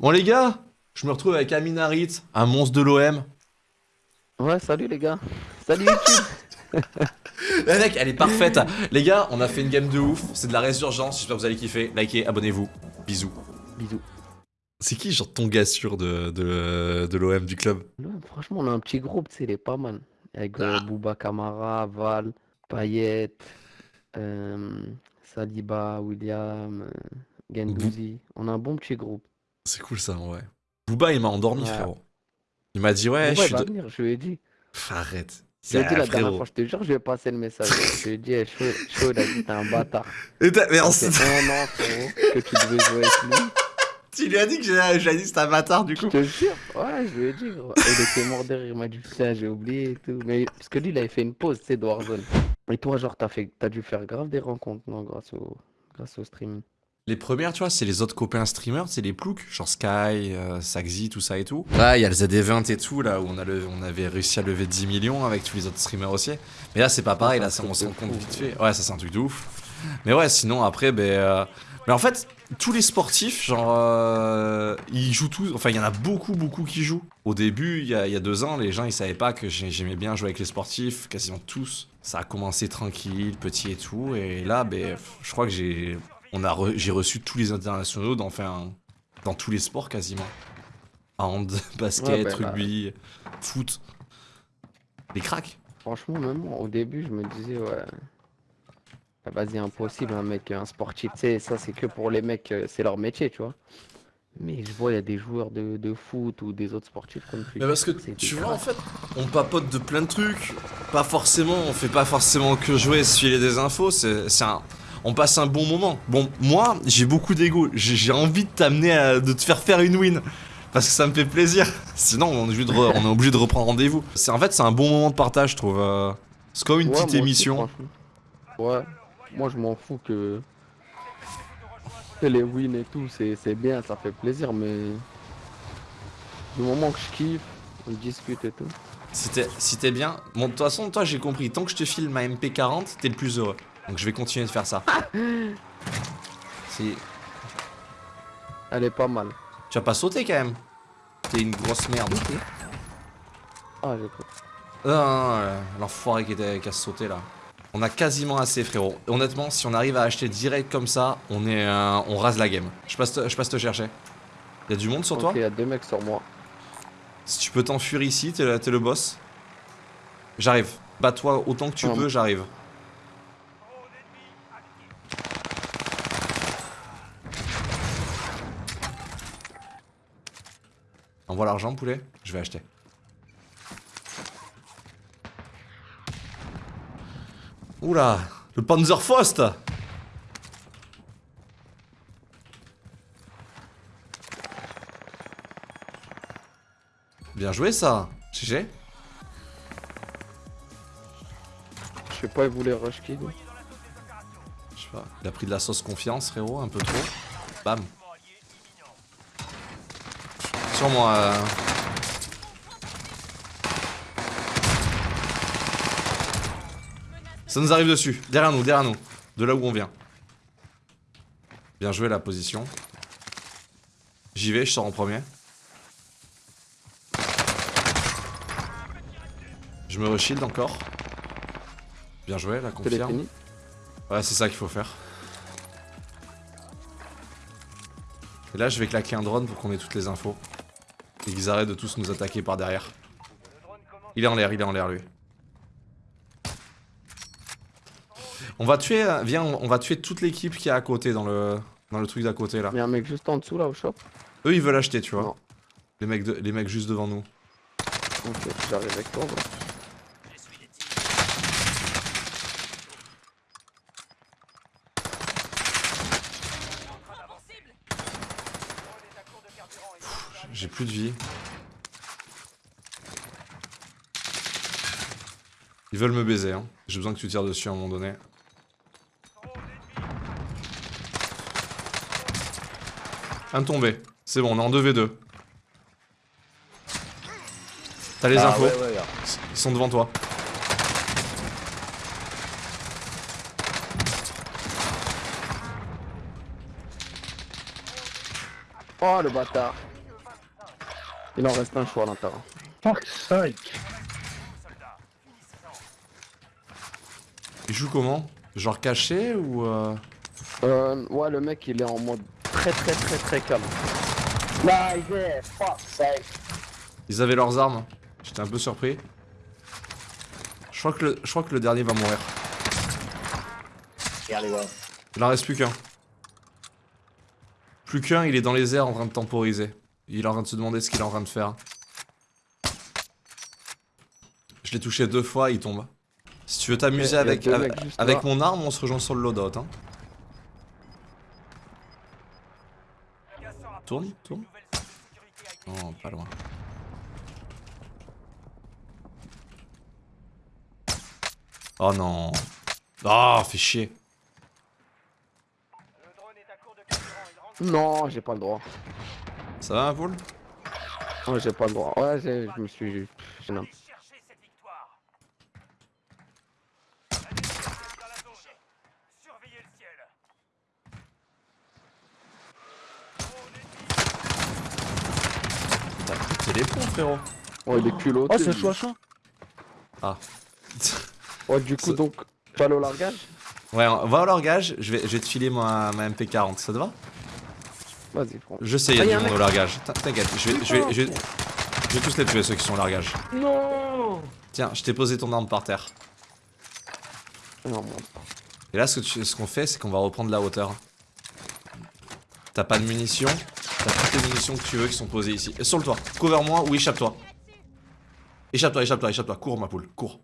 Bon les gars, je me retrouve avec Aminarit, un monstre de l'OM. Ouais, salut les gars. Salut YouTube. La mec, elle est parfaite. les gars, on a fait une game de ouf. C'est de la résurgence. J'espère que vous allez kiffer. Likez, abonnez-vous. Bisous. Bisous. C'est qui, genre, ton gars sûr de, de, de l'OM du club? Franchement, on a un petit groupe, tu sais, il est pas mal. Avec euh, Ah. Bouba Kamara, Val, Payet, euh, Saliba, William, euh, Gendouzi. On a un bon petit groupe. C'est cool ça, ouais. Booba, il m'a endormi, Ouais. frérot. Il m'a dit, ouais, Bouba, je suis. de- venir, je lui ai dit. Pff, Arrête. Je lui ai dit la dernière fois, je te jure, je lui ai passé le message. je lui ai dit, eh, chaud, chaud, il a dit, t'es un bâtard. Et t'as- mais on Ça s- fait un an, frérot, que tu devais jouer avec lui. tu lui as dit que j'ai dit c'était un bâtard du Je coup. te jure, ouais, je lui ai dit, gros. Il était mort de rire, il m'a dit, putain, j'ai oublié et tout. Mais parce que lui, il avait fait une pause, tu sais, de Warzone. Et toi, genre, t'as fait... t'as dû faire grave des rencontres, non, grâce au, grâce au stream. Les premières, tu vois, c'est les autres copains streamers, c'est les ploucs, genre Sky, euh, Saxy, tout ça et tout. Là, il y a le ZD20 et tout, là, où on, a levé- on avait réussi à lever 10 millions avec tous les autres streamers aussi. Mais là, c'est pas pareil, un là, c'est- on truc se de rend compte vite fait. Ouais, ça, c'est un truc de ouf. Mais ouais, sinon, après, ben. euh, Mais en fait, tous les sportifs, genre, euh, ils jouent tous. Enfin, il y en a beaucoup, beaucoup qui jouent. Au début, il y y a deux ans, les gens, ils savaient pas que j'ai- j'aimais bien jouer avec les sportifs, quasiment tous. Ça a commencé tranquille, petit et tout. Et là, ben, je crois que j'ai. On a re- j'ai reçu tous les internationaux dans, enfin, dans tous les sports quasiment. Hand, basket, Ouais, là- rugby, foot. Les cracks. Franchement, même moi, au début, je me disais, ouais. Vas-y, impossible, un mec, un sportif, tu sais, ça, c'est que pour les mecs, euh, c'est leur métier, tu vois. Mais je vois, il y a des joueurs de, de foot ou des autres sportifs comme tu Mais parce que tu vois en fait, on papote de plein de trucs. Pas forcément, on fait pas forcément que jouer, se filer des infos. C'est un, on passe un bon moment. Bon, moi, j'ai beaucoup d'ego. J'ai envie de t'amener à, de te faire faire une win. Parce que ça me fait plaisir. Sinon, on est obligé de, re- on est obligé de reprendre rendez-vous. C'est en fait, c'est un bon moment de partage, je trouve. euh. C'est comme une Ouais, petite aussi, émission. Ouais, moi je m'en fous que... que les wins et tout, c'est bien, ça fait plaisir, mais du moment que je kiffe, on discute et tout. Si t'es si t'es bien, bon, de toute façon, toi, j'ai compris. Tant que je te file ma MP40, t'es le plus heureux. Donc, je vais continuer de faire ça. Si Elle est pas mal. tu vas pas sauter quand même. T'es une grosse merde. Ah, j'ai cru. Non, non, non, euh, l'enfoiré qui, était- qui a sauté là. On a quasiment assez, frérot. Honnêtement, si on arrive à acheter direct comme ça, on est, euh, on rase la game. Je passe, te, je passe te chercher. Y a du monde sur toi il y a deux mecs sur moi. Si tu peux t'enfuir ici, t'es le, boss. J'arrive. Bats-toi autant que tu Ah. peux, j'arrive. Envoie l'argent, poulet. Je vais acheter. Oula, le Panzerfaust Bien joué ça GG Je sais pas, ils voulaient rush kid. Je sais pas, il a pris de la sauce confiance frérot, un peu trop. Bam Sur moi euh. Ça nous arrive dessus, derrière nous, derrière nous De là où on vient Bien joué la position J'y vais, je sors en premier Je me reshield encore Bien joué, la fini. Ouais, c'est ça qu'il faut faire. Et là, je vais claquer un drone pour qu'on ait toutes les infos. Et qu'ils arrêtent de tous nous attaquer par derrière. Il est en l'air, il est en l'air, lui. On va tuer, euh, viens, on va tuer toute l'équipe qui est à côté dans le, dans le truc d'à côté là. Il y a un mec juste en dessous là au shop. Eux, ils veulent acheter, tu vois. Non. Les mecs, de- les mecs juste devant nous. Ok, j'arrive avec toi. bro. J'ai plus de vie. Ils veulent me baiser, hein. J'ai besoin que tu tires dessus à un moment donné. Un tombé. C'est bon, on est en 2v2. T'as les Ah infos. ouais, ouais, ouais. Ils sont devant toi. Oh le bâtard. Il en reste un choix à l'intérieur. Fuck sake. Il joue comment? Genre caché ou... Euh... Euh, ouais, le mec il est en mode très très très très calme. There. Fuck sake. Ils avaient leurs armes. J'étais un peu surpris. Je crois que le, je crois que le dernier va mourir. Il en reste plus qu'un. Plus qu'un, il est dans les airs en train de temporiser. Il est en train de se demander ce qu'il est en train de faire. Je l'ai touché deux fois, il tombe. Si tu veux t'amuser avec, mon arme, on se rejoint sur le loadout. Hein. Tourne, tourne. Non, pas loin. Oh non. Oh, fait chier. Non, j'ai pas le droit. Ça va, Paul Ouais, j'ai pas le droit. Ouais, j'ai- je me suis. j'ai pété les ponts, frérot. Ouais, il est culotté. Oh, c'est lui. 60. Ah. Ouais, du coup, donc, tu vas aller au largage? Ouais, on va au largage, je vais, je vais te filer ma, ma MP40, ça te va? Vas-y, prends. Je sais, il y Ah, du monde au largage. T'in- T'inquiète, je vais, je, vais, je, vais, je vais tous les tuer ceux qui sont au largage. Non. Tiens, je t'ai posé ton arme par terre. Non, bon. Et là, ce que tu- ce qu'on fait, c'est qu'on va reprendre la hauteur. T'as pas de munitions T'as toutes les munitions que tu veux qui sont posées ici. Et sur le toit, couvre-moi ou échappe-toi. Échappe-toi, échappe-toi, échappe-toi. Cours, ma poule, cours.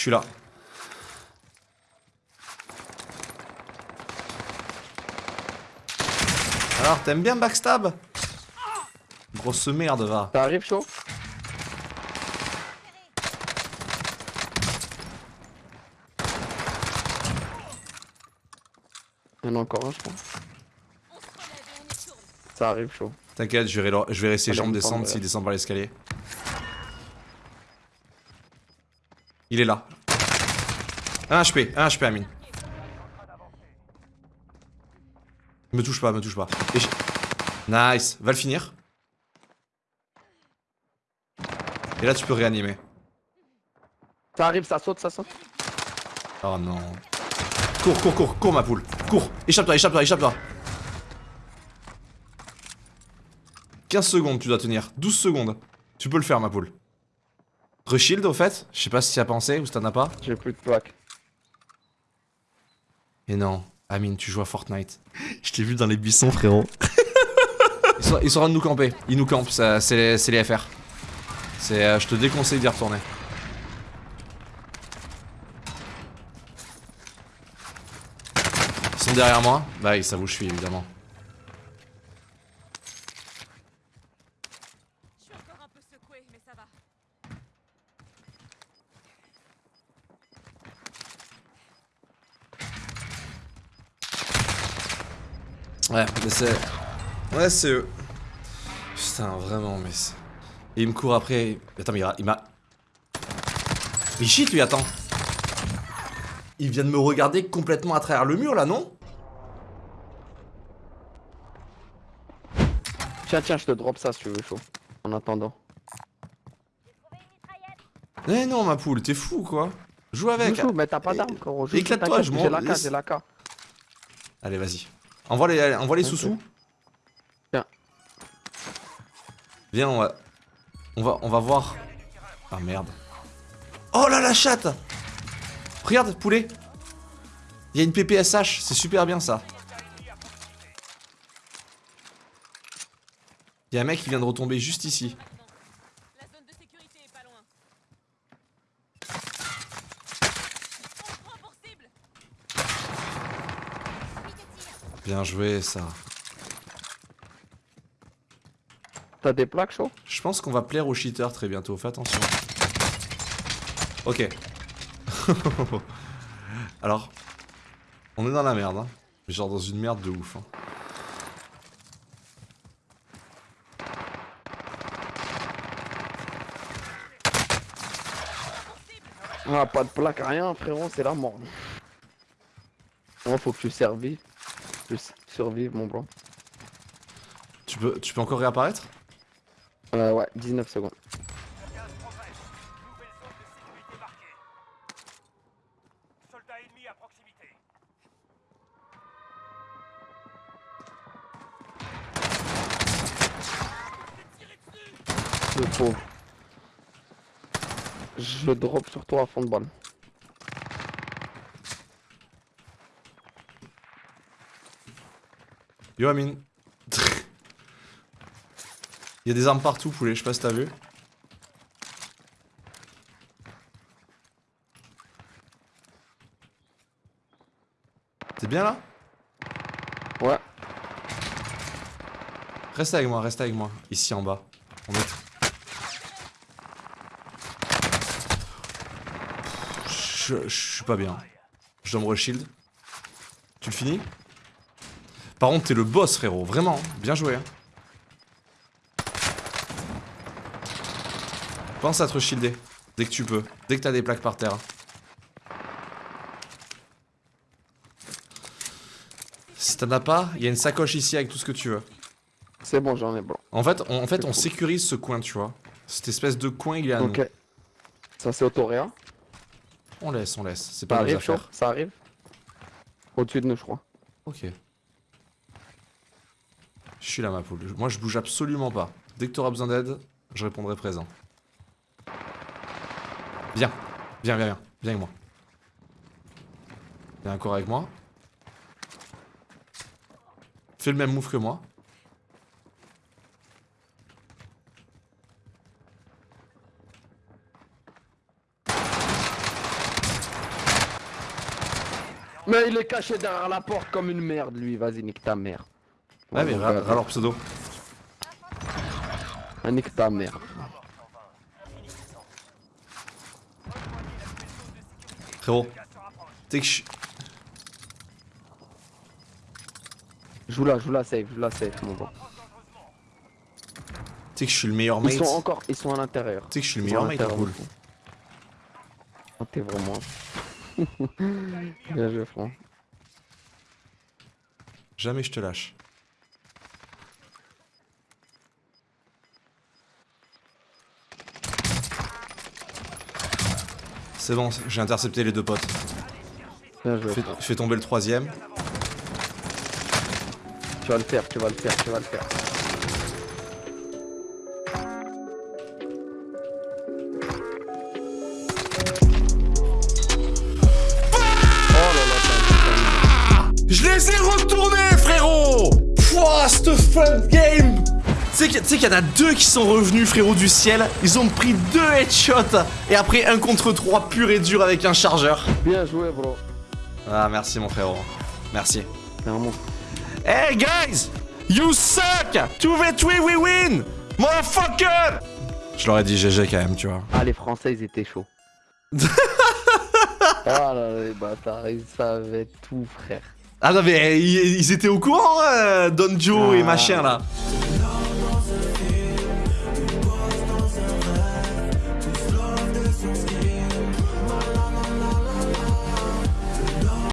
Je suis là. Alors, t'aimes bien backstab? Grosse merde, va. T'arrives chaud? Il y en a encore un, je crois. Ça arrive chaud. T'inquiète, je verrai, leur- je verrai ses Allez, jambes descendre s'il ouais. descend par l'escalier. Il est là. Un HP, un HP Amine. Me touche pas, me touche pas. Et nice, va le finir. Et là tu peux réanimer. Ça arrive, ça saute, ça saute. Oh non. Cours, cours, cours, cours ma poule. Cours. Échappe-toi, échappe-toi, échappe-toi. 15 secondes tu dois tenir. 12 secondes. Tu peux le faire ma poule. Reshield au fait Je sais pas si tu as pensé ou si t'en as pas. J'ai plus de plaques. Et non. Amine, tu joues à Fortnite. Je t'ai vu dans les buissons frérot. ils, sont, ils sont en train de nous camper. Ils nous campent, ça- c'est les, FR. C'est, euh, je te déconseille d'y retourner. Ils sont derrière moi Bah ils savent où je suis évidemment. Je suis encore un peu secoué, mais ça va. Ouais, mais c'est... Ouais c'est eux. Putain vraiment mais c'est... Et il me court après... Attends mais il m'a- il cheat lui attends. Il vient de me regarder complètement à travers le mur là non? Tiens, tiens, je te drop ça si tu veux chaud. En attendant. Eh non ma poule, t'es fou quoi Joue avec Joue, joue, mais t'as pas d'arme, Éclate-toi, je m'en J'ai la K, j'ai la K. Allez vas-y. Envoie les, envoie les sous-sous. Tiens. Viens on va... On va, on va voir... Ah merde. Oh là la chatte Regarde poulet Il y a une PPSH, c'est super bien ça. Il y a un mec qui vient de retomber juste ici. La zone de sécurité est pas loin. On prend pour cible Bien joué ça. T'as des plaques chaud Je pense qu'on va plaire aux cheaters très bientôt, fais attention. Ok. Alors, on est dans la merde, hein. Genre dans une merde de ouf. hein. Ah, pas de plaque, rien, frérot, c'est la mort. Moi, faut que tu survives. Tu s- survives, mon blanc. Tu peux, tu peux encore réapparaître? Euh, ouais, 19 secondes. Le pauvre. Je drop sur toi à fond de balle. Yo Amine. Il y a des armes partout, poulet, je sais pas si t'as vu. T'es bien là? Ouais. Reste avec moi, reste avec moi. Ici en bas. On est... Je, je suis pas bien. Je dois me reshield. Tu le finis? Par contre, t'es le boss, frérot. Vraiment. hein. Bien joué. hein. Pense à te shielder. Dès que tu peux. Dès que t'as des plaques par terre. Si t'en as pas, il y a une sacoche ici avec tout ce que tu veux. C'est bon, j'en ai blanc. En fait, on, en fait, on sécurise ce coin, tu vois. Cette espèce de coin, il est à nous. Ok. Ça, c'est Autoréa. On laisse, on laisse. C'est Ça pas nos arrive, affaires. Ça arrive? Au-dessus de nous, je crois. Ok. Je suis là, ma poule. Moi, je bouge absolument pas. Dès que t'auras besoin d'aide, je répondrai présent. Viens. Viens, viens, viens. Viens avec moi. Viens encore avec moi. Fais le même move que moi. Mais il est caché derrière la porte comme une merde, lui. Vas-y, nique ta mère. Ouais, mais râle leur pseudo. Ah, nique ta mère. Frérot. T'es que je Joue là, joue là, safe, joue là, safe, mon gars. t'es que je suis le meilleur mate. Ils sont encore, ils sont à l'intérieur. Tu sais que je suis le meilleur mate, cool. Oh, t'es vraiment. Bien joué, frère. Jamais je te lâche. C'est bon, j'ai intercepté les deux potes. Bien joué. Fais, tomber le troisième. Tu vas le faire, tu vas le faire, tu vas le faire. Oh Je les ai retournés, frérot Pouah, cette fun game sais qu'il y a- tu sais qu'il y en a deux qui sont revenus, frérot, du ciel. Ils ont pris deux headshots. Et après, un contre trois pur et dur avec un chargeur. Bien joué, bro. Ah, merci, mon frérot. Merci. Monstre. Hey, guys You suck 2v3, we win Motherfucker Je leur ai dit GG quand même, tu vois. Ah, les Français, ils étaient chauds. ah là les bâtards, ils savaient tout, frère. Ah non, mais ils, ils étaient au courant, euh, Don Joe et Ah. machin, là.